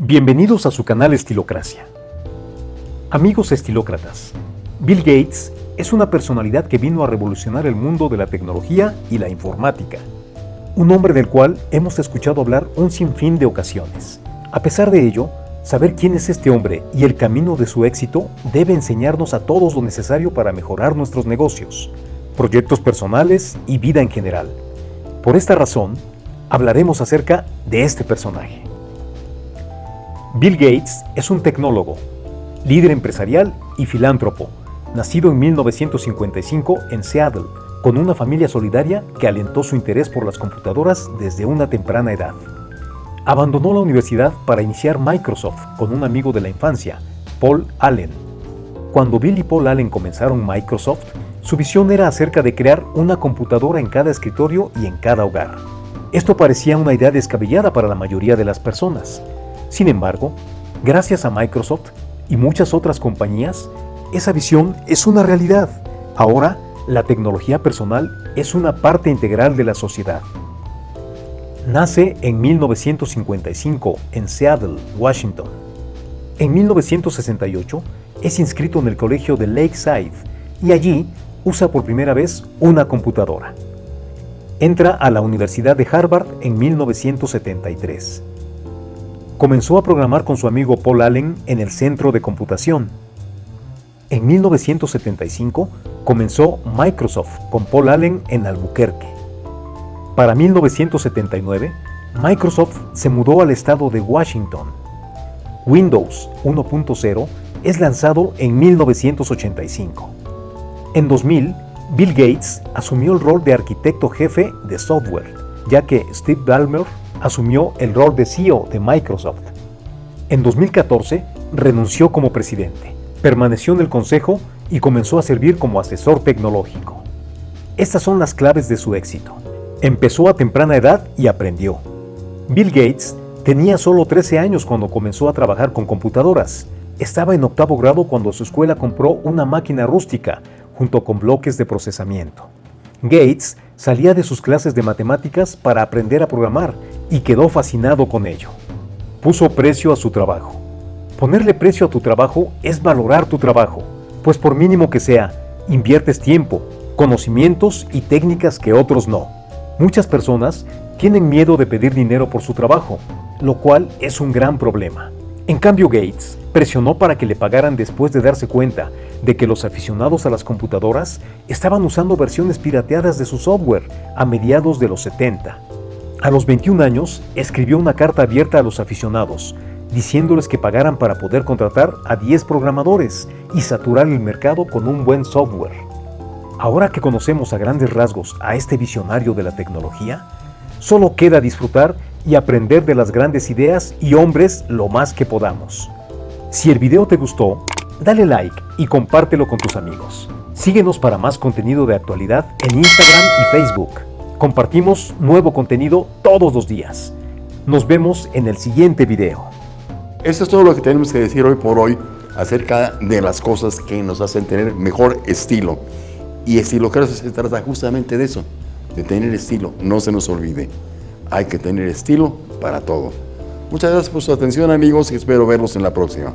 Bienvenidos a su canal Estilocracia. Amigos estilócratas, Bill Gates es una personalidad que vino a revolucionar el mundo de la tecnología y la informática. Un hombre del cual hemos escuchado hablar un sinfín de ocasiones. A pesar de ello, saber quién es este hombre y el camino de su éxito debe enseñarnos a todos lo necesario para mejorar nuestros negocios, proyectos personales y vida en general. Por esta razón, hablaremos acerca de este personaje. Bill Gates es un tecnólogo, líder empresarial y filántropo, nacido en 1955 en Seattle, con una familia solidaria que alentó su interés por las computadoras desde una temprana edad. Abandonó la universidad para iniciar Microsoft con un amigo de la infancia, Paul Allen. Cuando Bill y Paul Allen comenzaron Microsoft, su visión era acerca de crear una computadora en cada escritorio y en cada hogar. Esto parecía una idea descabellada para la mayoría de las personas, sin embargo, gracias a Microsoft y muchas otras compañías, esa visión es una realidad. Ahora, la tecnología personal es una parte integral de la sociedad. Nace en 1955 en Seattle, Washington. En 1968 es inscrito en el colegio de Lakeside y allí usa por primera vez una computadora. Entra a la Universidad de Harvard en 1973 comenzó a programar con su amigo Paul Allen en el Centro de Computación. En 1975 comenzó Microsoft con Paul Allen en Albuquerque. Para 1979, Microsoft se mudó al estado de Washington. Windows 1.0 es lanzado en 1985. En 2000, Bill Gates asumió el rol de arquitecto jefe de software, ya que Steve Ballmer asumió el rol de CEO de Microsoft. En 2014 renunció como presidente, permaneció en el consejo y comenzó a servir como asesor tecnológico. Estas son las claves de su éxito. Empezó a temprana edad y aprendió. Bill Gates tenía solo 13 años cuando comenzó a trabajar con computadoras. Estaba en octavo grado cuando su escuela compró una máquina rústica junto con bloques de procesamiento. Gates salía de sus clases de matemáticas para aprender a programar y quedó fascinado con ello. Puso precio a su trabajo. Ponerle precio a tu trabajo es valorar tu trabajo, pues por mínimo que sea, inviertes tiempo, conocimientos y técnicas que otros no. Muchas personas tienen miedo de pedir dinero por su trabajo, lo cual es un gran problema. En cambio, Gates presionó para que le pagaran después de darse cuenta de que los aficionados a las computadoras estaban usando versiones pirateadas de su software a mediados de los 70. A los 21 años, escribió una carta abierta a los aficionados, diciéndoles que pagaran para poder contratar a 10 programadores y saturar el mercado con un buen software. Ahora que conocemos a grandes rasgos a este visionario de la tecnología, solo queda disfrutar y aprender de las grandes ideas y hombres lo más que podamos. Si el video te gustó, dale like y compártelo con tus amigos. Síguenos para más contenido de actualidad en Instagram y Facebook. Compartimos nuevo contenido todos los días. Nos vemos en el siguiente video. Esto es todo lo que tenemos que decir hoy por hoy acerca de las cosas que nos hacen tener mejor estilo. Y estilo creo que se trata justamente de eso, de tener estilo, no se nos olvide hay que tener estilo para todo. Muchas gracias por su atención amigos y espero verlos en la próxima.